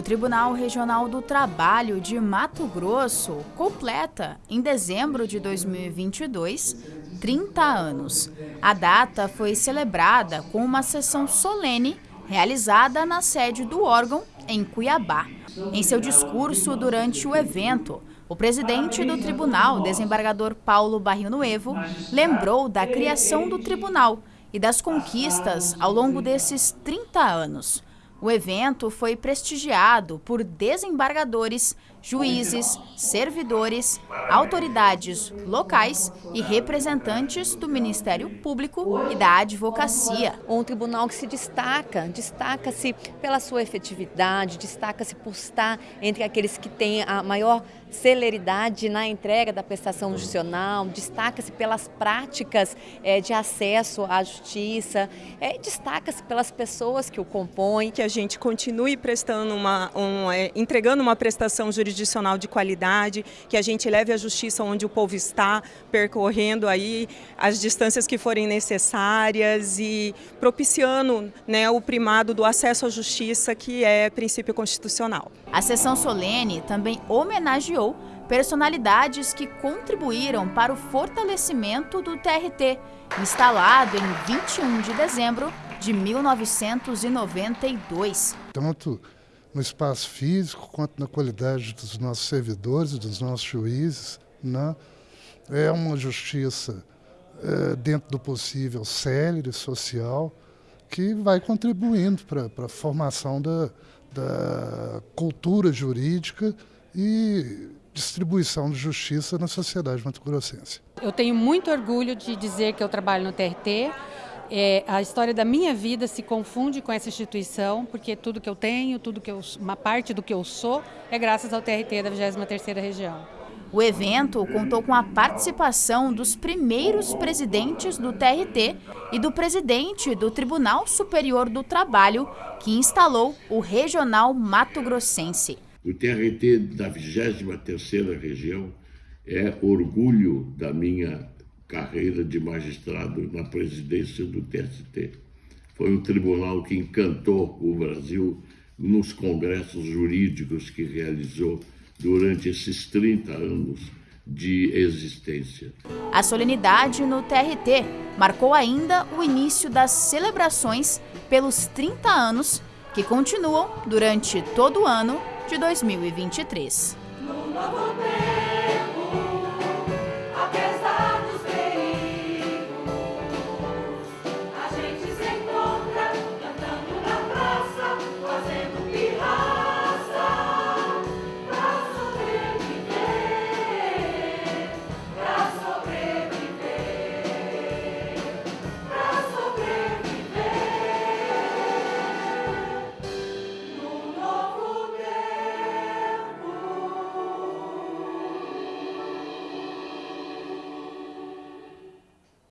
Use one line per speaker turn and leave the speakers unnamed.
O Tribunal Regional do Trabalho de Mato Grosso completa, em dezembro de 2022, 30 anos. A data foi celebrada com uma sessão solene realizada na sede do órgão, em Cuiabá. Em seu discurso durante o evento, o presidente do tribunal, desembargador Paulo Barril Nuevo, lembrou da criação do tribunal e das conquistas ao longo desses 30 anos. O evento foi prestigiado por desembargadores, juízes, servidores, autoridades locais e representantes do Ministério Público e da Advocacia.
Um tribunal que se destaca, destaca-se pela sua efetividade, destaca-se por estar entre aqueles que têm a maior celeridade na entrega da prestação judicial, destaca-se pelas práticas é, de acesso à justiça, é, destaca-se pelas pessoas que o compõem.
Que a gente continue prestando uma, um, é, entregando uma prestação jurisdicional de qualidade, que a gente leve a justiça onde o povo está, percorrendo aí as distâncias que forem necessárias e propiciando né, o primado do acesso à justiça, que é princípio constitucional.
A sessão solene também homenageou personalidades que contribuíram para o fortalecimento do TRT, instalado em 21 de dezembro de 1992.
Tanto no espaço físico quanto na qualidade dos nossos servidores, dos nossos juízes. Né? É uma justiça, é, dentro do possível, célere, social, que vai contribuindo para a formação da, da cultura jurídica e distribuição de justiça na sociedade mato-grossense.
Eu tenho muito orgulho de dizer que eu trabalho no TRT. É, a história da minha vida se confunde com essa instituição, porque tudo que eu tenho, tudo que eu, uma parte do que eu sou, é graças ao TRT da 23ª Região.
O evento contou com a participação dos primeiros presidentes do TRT e do presidente do Tribunal Superior do Trabalho, que instalou o Regional Mato Grossense.
O TRT da 23ª Região é orgulho da minha carreira de magistrado na presidência do TST. Foi um tribunal que encantou o Brasil nos congressos jurídicos que realizou durante esses 30 anos de existência.
A solenidade no TRT marcou ainda o início das celebrações pelos 30 anos que continuam durante todo o ano de 2023.